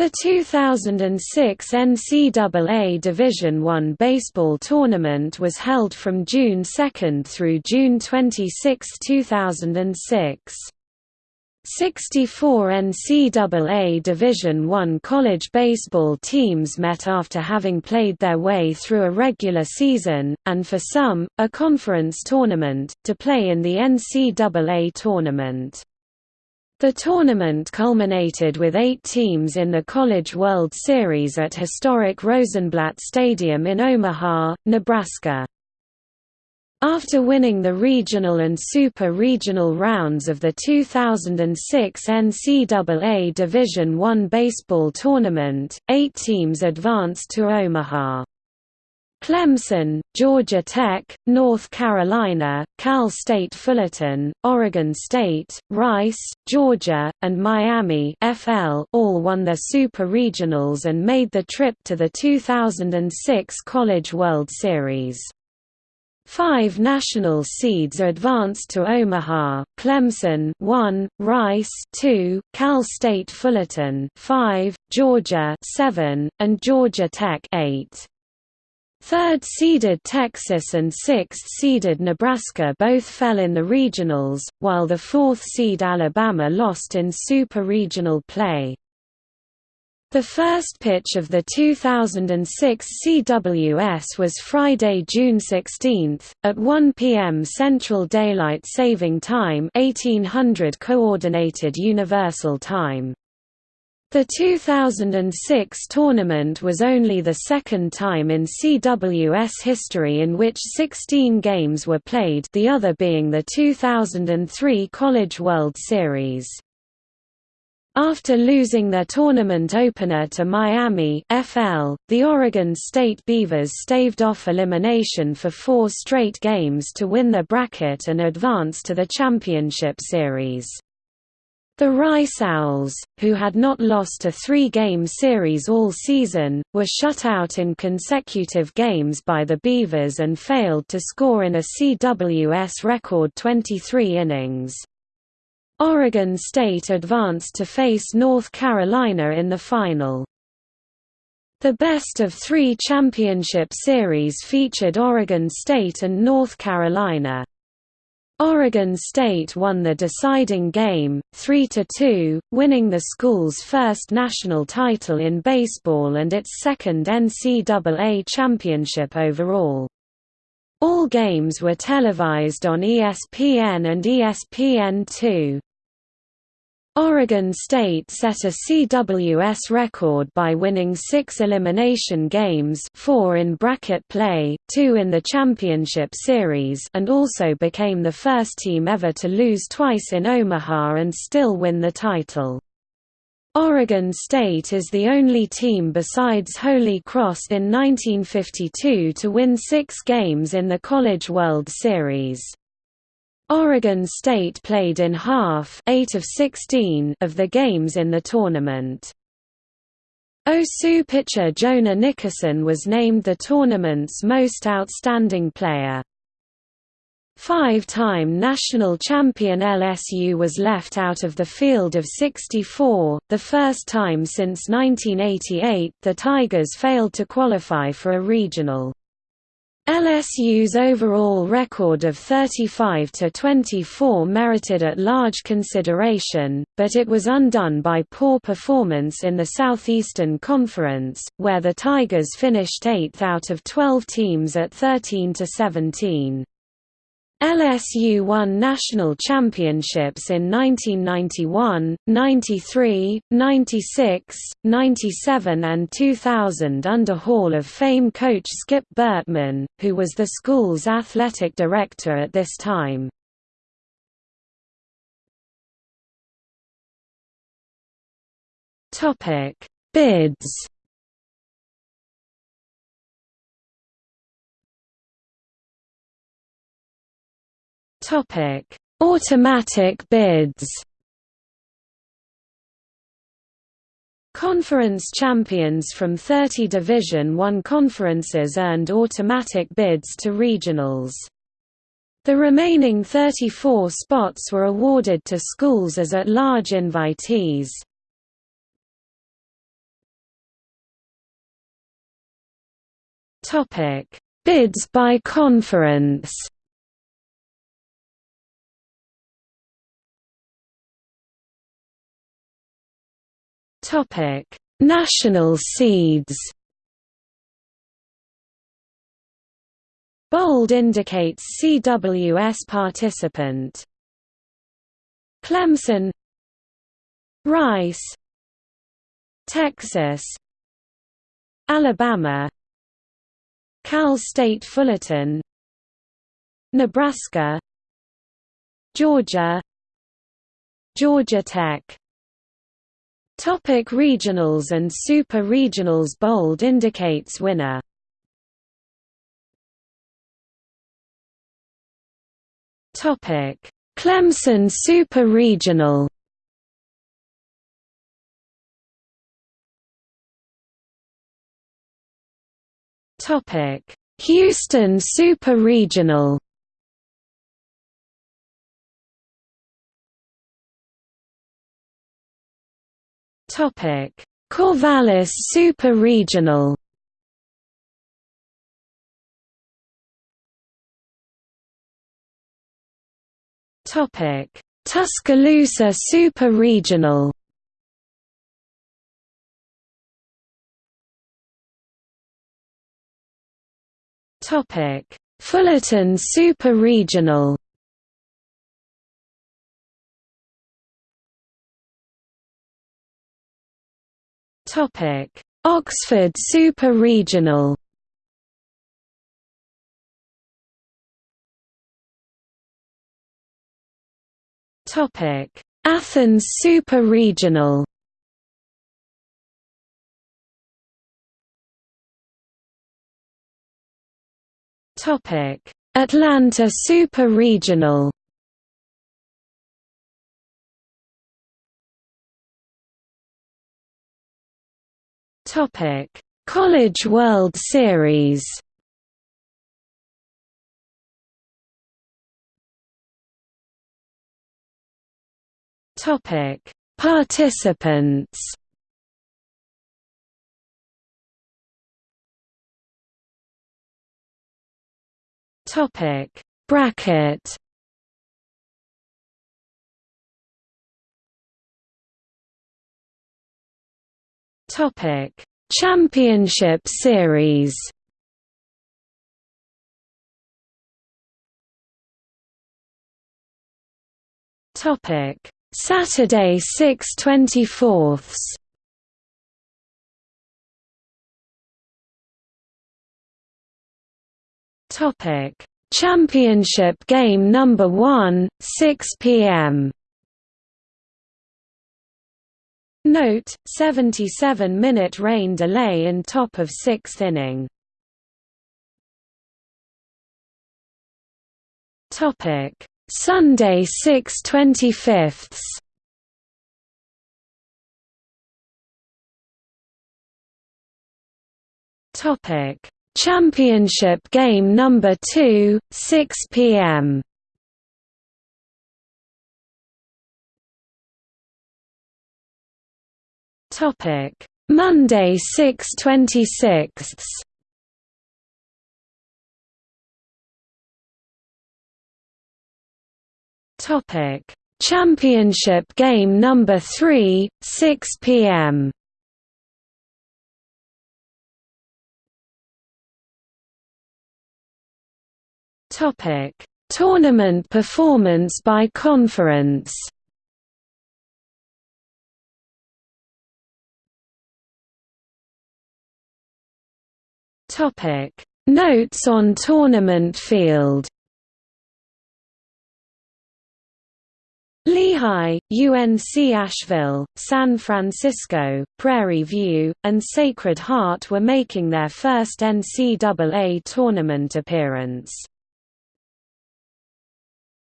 The 2006 NCAA Division I baseball tournament was held from June 2 through June 26, 2006. 64 NCAA Division I college baseball teams met after having played their way through a regular season, and for some, a conference tournament, to play in the NCAA tournament. The tournament culminated with eight teams in the College World Series at historic Rosenblatt Stadium in Omaha, Nebraska. After winning the regional and super regional rounds of the 2006 NCAA Division I baseball tournament, eight teams advanced to Omaha. Clemson, Georgia Tech, North Carolina, Cal State Fullerton, Oregon State, Rice, Georgia, and Miami FL all won their Super Regionals and made the trip to the 2006 College World Series. Five national seeds advanced to Omaha: Clemson 1, Rice 2, Cal State Fullerton 5, Georgia 7, and Georgia Tech 8. Third-seeded Texas and sixth-seeded Nebraska both fell in the regionals, while the fourth-seed Alabama lost in super-regional play. The first pitch of the 2006 CWS was Friday, June 16, at 1 p.m. Central Daylight Saving Time 1800 Coordinated Universal Time. The 2006 tournament was only the second time in CWS history in which 16 games were played the other being the 2003 College World Series. After losing their tournament opener to Miami FL, the Oregon State Beavers staved off elimination for four straight games to win their bracket and advance to the championship series. The Rice Owls, who had not lost a three-game series all season, were shut out in consecutive games by the Beavers and failed to score in a CWS record 23 innings. Oregon State advanced to face North Carolina in the final. The best of three championship series featured Oregon State and North Carolina. Oregon State won the deciding game, 3–2, winning the school's first national title in baseball and its second NCAA championship overall. All games were televised on ESPN and ESPN2. Oregon State set a CWS record by winning six elimination games four in bracket play, two in the championship series and also became the first team ever to lose twice in Omaha and still win the title. Oregon State is the only team besides Holy Cross in 1952 to win six games in the College World Series. Oregon State played in half 8 of, 16 of the games in the tournament. OSU pitcher Jonah Nickerson was named the tournament's most outstanding player. Five-time national champion LSU was left out of the field of 64, the first time since 1988 the Tigers failed to qualify for a regional. LSU's overall record of 35–24 merited at large consideration, but it was undone by poor performance in the Southeastern Conference, where the Tigers finished 8th out of 12 teams at 13–17. LSU won national championships in 1991, 93, 96, 97 and 2000 under Hall of Fame coach Skip Bertman, who was the school's athletic director at this time. Bids Topic: Automatic bids. Conference champions from 30 Division I conferences earned automatic bids to regionals. The remaining 34 spots were awarded to schools as at-large invitees. Bids by conference Topic: National seeds. Bold indicates CWS participant. Clemson. Rice. Texas. Alabama. Cal State Fullerton. Nebraska. Georgia. Georgia Tech Topic regionals and super regionals Bold indicates winner. Topic. Clemson Super Regional. Topic: Houston Super Regional. Corvallis Super Regional. Topic: Tuscaloosa Super Regional. Topic: Fullerton Super Regional. Oxford Super Regional. Topic: Athens Super Regional. Topic: Atlanta Super Regional. College World Series. Topic: Participants. Topic Bracket Topic. Championship Series. Topic. Saturday 6 24ths Topic: Championship game number 1, 6 p.m. Note: 77-minute rain delay in top of 6th inning. Sunday 6 25ths. Topic: Championship game number 2, 6 p.m. Topic: Monday 6/26. Topic: Championship game number 3, 6 p.m. Topic: Tournament performance by conference. Topic: Notes on tournament field. Lehigh, UNC Asheville, San Francisco, Prairie View, and Sacred Heart were making their first NCAA tournament appearance.